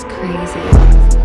It's crazy.